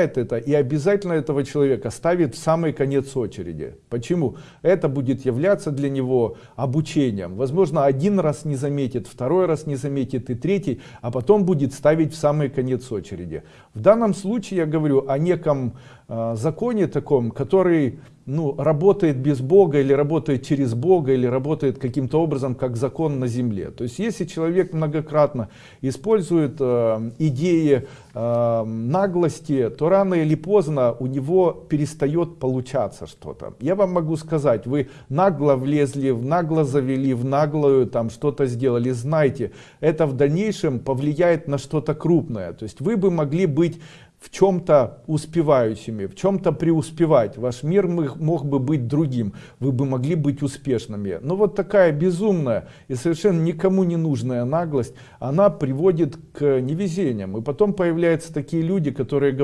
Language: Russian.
это и обязательно этого человека ставит в самый конец очереди. Почему? Это будет являться для него обучением. Возможно, один раз не заметит, второй раз не заметит и третий, а потом будет ставить в самый конец очереди. В данном случае я говорю о неком э, законе таком, который ну, работает без Бога или работает через Бога или работает каким-то образом как закон на земле. То есть если человек многократно использует э, идеи э, наглости, то рано или поздно у него перестает получаться что-то. Я вам могу сказать, вы нагло влезли, в нагло завели, в наглую там что-то сделали, знайте, это в дальнейшем повлияет на что-то крупное. То есть вы бы могли быть в чем-то успевающими, в чем-то преуспевать. Ваш мир мог бы быть другим, вы бы могли быть успешными. Но вот такая безумная и совершенно никому не нужная наглость, она приводит к невезениям. И потом появляются такие люди, которые говорят,